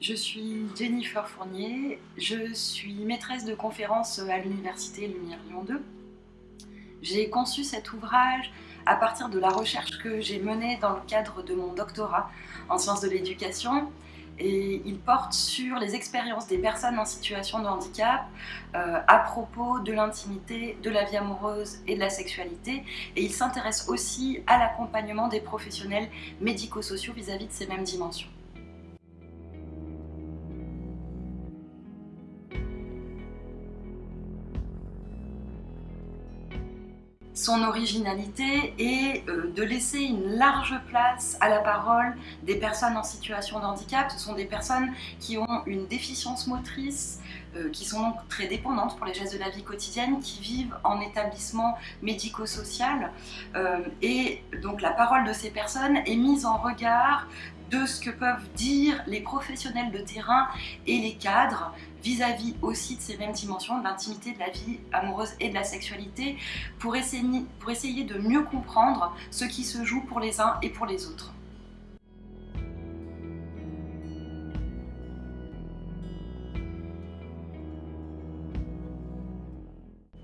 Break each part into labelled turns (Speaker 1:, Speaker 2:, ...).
Speaker 1: Je suis Jennifer Fournier, je suis maîtresse de conférences à l'Université Lumière Lyon 2. J'ai conçu cet ouvrage à partir de la recherche que j'ai menée dans le cadre de mon doctorat en sciences de l'éducation et il porte sur les expériences des personnes en situation de handicap euh, à propos de l'intimité, de la vie amoureuse et de la sexualité et il s'intéresse aussi à l'accompagnement des professionnels médico-sociaux vis-à-vis de ces mêmes dimensions. Son originalité est euh, de laisser une large place à la parole des personnes en situation de handicap. Ce sont des personnes qui ont une déficience motrice, euh, qui sont donc très dépendantes pour les gestes de la vie quotidienne, qui vivent en établissement médico-social. Euh, et donc la parole de ces personnes est mise en regard de ce que peuvent dire les professionnels de terrain et les cadres vis-à-vis aussi de ces mêmes dimensions, de l'intimité, de la vie amoureuse et de la sexualité, pour essayer, de mieux comprendre ce qui se joue pour les uns et pour les autres.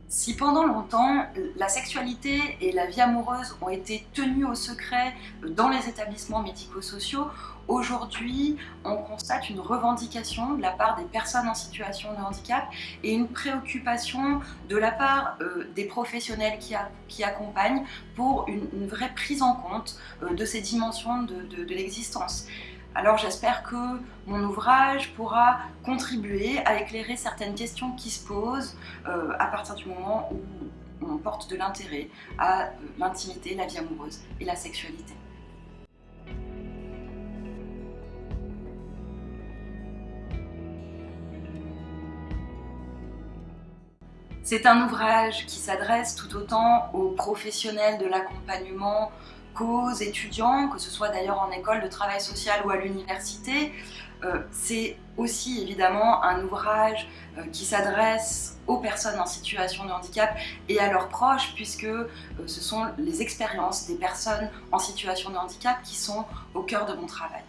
Speaker 1: Si pendant longtemps, la sexualité et la vie amoureuse ont été tenues au secret dans les établissements médico-sociaux, aujourd'hui, on constate une revendication de la part des personnes en situation de handicap et une préoccupation de la part euh, des professionnels qui, accompagnent pour une, vraie prise en compte euh, de ces dimensions de l'existence. Alors j'espère que mon ouvrage pourra contribuer à éclairer certaines questions qui se posent euh, à partir du moment où on porte de l'intérêt à euh, l'intimité, la vie amoureuse et la sexualité. C'est un ouvrage qui s'adresse tout autant aux professionnels de l'accompagnement qu'aux étudiants, que ce soit d'ailleurs en école de travail social ou à l'université. Euh, c'est aussi évidemment un ouvrage euh, qui s'adresse aux personnes en situation de handicap et à leurs proches puisque euh, ce sont les expériences des personnes en situation de handicap qui sont au cœur de mon travail.